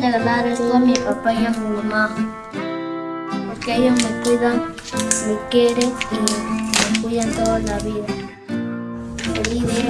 regalar esto a mi papá y a mi mamá. Porque ellos me cuidan, me quieren y me cuidan toda la vida. Feliz día